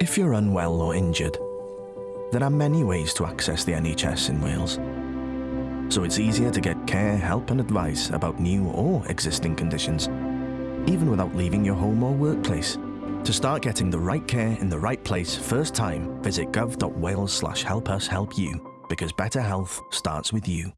If you're unwell or injured, there are many ways to access the NHS in Wales. So it's easier to get care, help and advice about new or existing conditions, even without leaving your home or workplace. To start getting the right care in the right place first time, visit gov.wales slash help us help you, because better health starts with you.